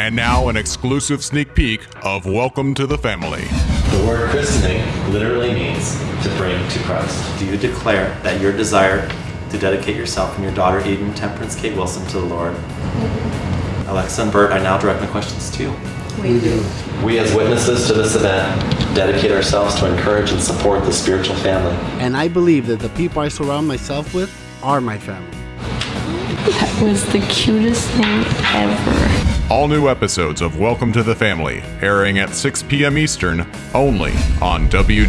And now, an exclusive sneak peek of Welcome to the Family. The word christening literally means to bring to Christ. Do you declare that your desire to dedicate yourself and your daughter, Eden Temperance Kate Wilson, to the Lord? Alexa and Bert, I now direct my questions to you. We do. We, as witnesses to this event, dedicate ourselves to encourage and support the spiritual family. And I believe that the people I surround myself with are my family. That was the cutest thing ever. All new episodes of Welcome to the Family airing at 6 p.m. Eastern only on www.boa.tv.